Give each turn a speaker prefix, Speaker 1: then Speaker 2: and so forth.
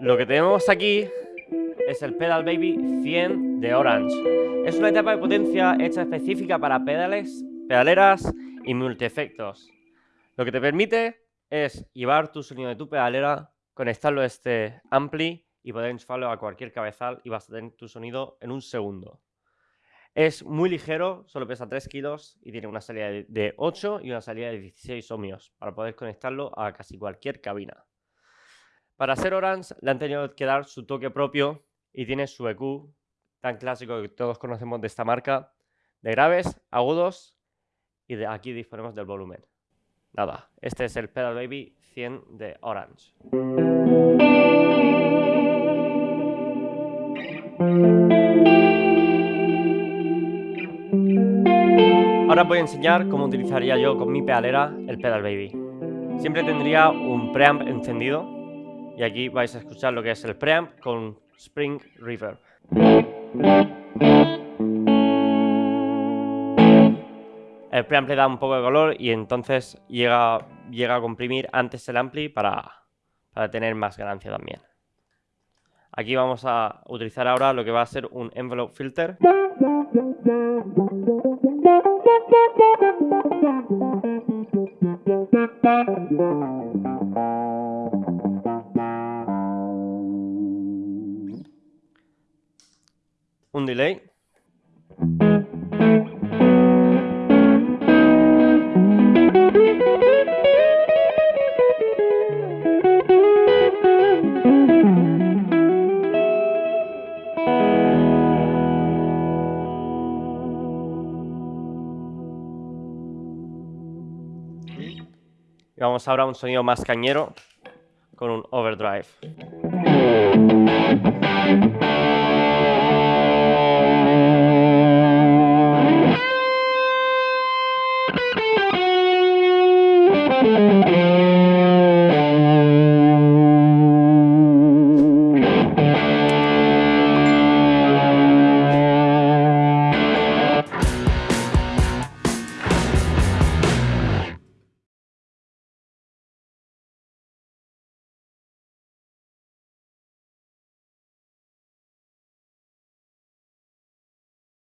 Speaker 1: Lo que tenemos aquí es el Pedal Baby 100 de Orange. Es una etapa de potencia hecha específica para pedales, pedaleras y multiefectos. Lo que te permite es llevar tu sonido de tu pedalera, conectarlo a este ampli y poder enchufarlo a cualquier cabezal y vas a tener tu sonido en un segundo. Es muy ligero, solo pesa 3 kilos y tiene una salida de 8 y una salida de 16 ohmios para poder conectarlo a casi cualquier cabina. Para ser Orange le han tenido que dar su toque propio y tiene su EQ tan clásico que todos conocemos de esta marca, de graves, agudos y de aquí disponemos del volumen. Nada, este es el Pedal Baby 100 de Orange. Ahora voy a enseñar cómo utilizaría yo con mi pedalera el Pedal Baby. Siempre tendría un preamp encendido y aquí vais a escuchar lo que es el preamp con Spring Reverb. El preamp le da un poco de color y entonces llega, llega a comprimir antes el ampli para, para tener más ganancia también. Aquí vamos a utilizar ahora lo que va a ser un envelope filter. un delay. Y vamos ahora a un sonido más cañero con un overdrive.